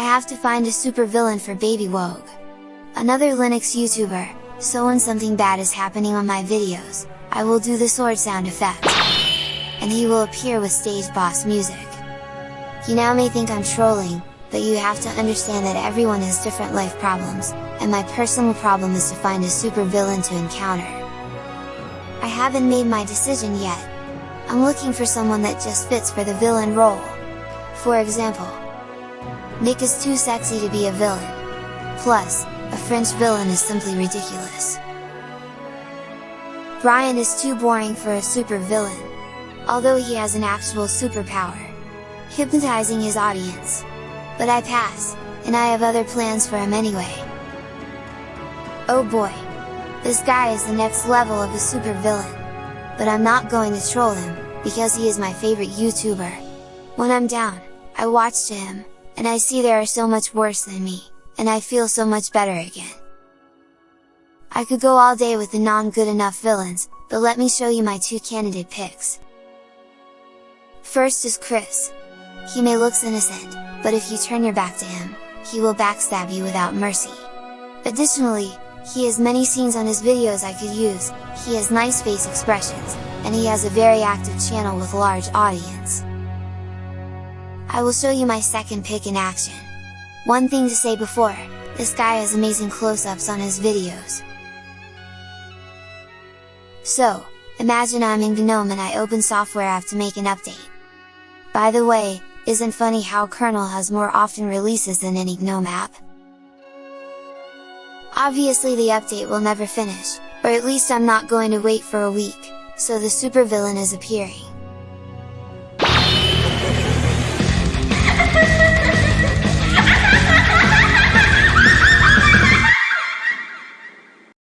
I have to find a supervillain for Baby Wogue. Another Linux YouTuber, so when something bad is happening on my videos, I will do the sword sound effect. And he will appear with stage boss music. You now may think I'm trolling, but you have to understand that everyone has different life problems, and my personal problem is to find a supervillain to encounter. I haven't made my decision yet. I'm looking for someone that just fits for the villain role. For example, Nick is too sexy to be a villain. Plus, a French villain is simply ridiculous. Brian is too boring for a super villain, although he has an actual superpower, hypnotizing his audience. But I pass, and I have other plans for him anyway. Oh boy! This guy is the next level of a super villain! But I'm not going to troll him, because he is my favorite YouTuber. When I'm down, I watch to him, and I see there are so much worse than me, and I feel so much better again. I could go all day with the non-good enough villains, but let me show you my two candidate picks. First is Chris. He may looks innocent, but if you turn your back to him, he will backstab you without mercy. Additionally, he has many scenes on his videos I could use, he has nice face expressions, and he has a very active channel with large audience. I will show you my second pick in action. One thing to say before, this guy has amazing close-ups on his videos. So, imagine I'm in GNOME and I open software app to make an update. By the way, isn't funny how kernel has more often releases than any GNOME app? Obviously the update will never finish, or at least I'm not going to wait for a week, so the supervillain is appearing.